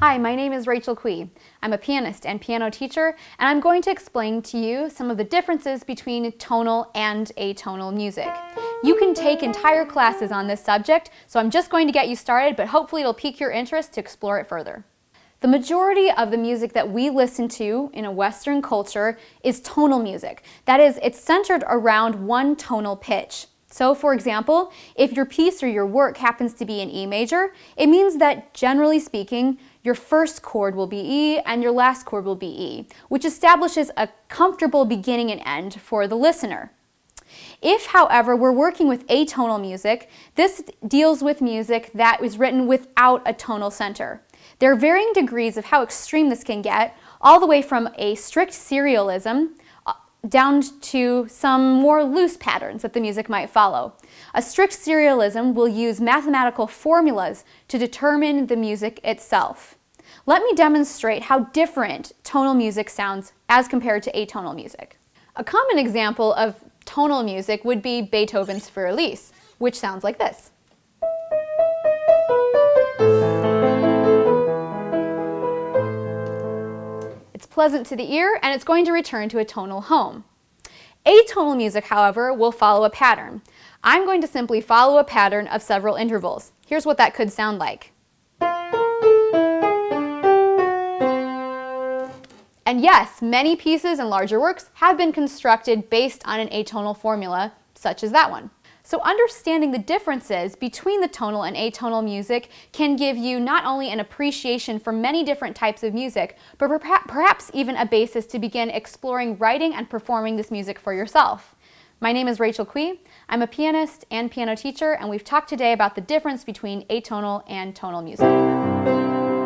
Hi, my name is Rachel Quee. I'm a pianist and piano teacher, and I'm going to explain to you some of the differences between tonal and atonal music. You can take entire classes on this subject, so I'm just going to get you started, but hopefully it'll pique your interest to explore it further. The majority of the music that we listen to in a Western culture is tonal music. That is, it's centered around one tonal pitch. So for example, if your piece or your work happens to be in E major, it means that generally speaking, your first chord will be E and your last chord will be E, which establishes a comfortable beginning and end for the listener. If, however, we're working with atonal music, this deals with music that is written without a tonal center. There are varying degrees of how extreme this can get, all the way from a strict serialism uh, down to some more loose patterns that the music might follow. A strict serialism will use mathematical formulas to determine the music itself. Let me demonstrate how different tonal music sounds as compared to atonal music. A common example of tonal music would be Beethoven's Für Elise, which sounds like this. It's pleasant to the ear, and it's going to return to a tonal home. Atonal music, however, will follow a pattern. I'm going to simply follow a pattern of several intervals. Here's what that could sound like. And yes, many pieces and larger works have been constructed based on an atonal formula, such as that one. So understanding the differences between the tonal and atonal music can give you not only an appreciation for many different types of music, but perhaps even a basis to begin exploring writing and performing this music for yourself. My name is Rachel Kui. I'm a pianist and piano teacher, and we've talked today about the difference between atonal and tonal music.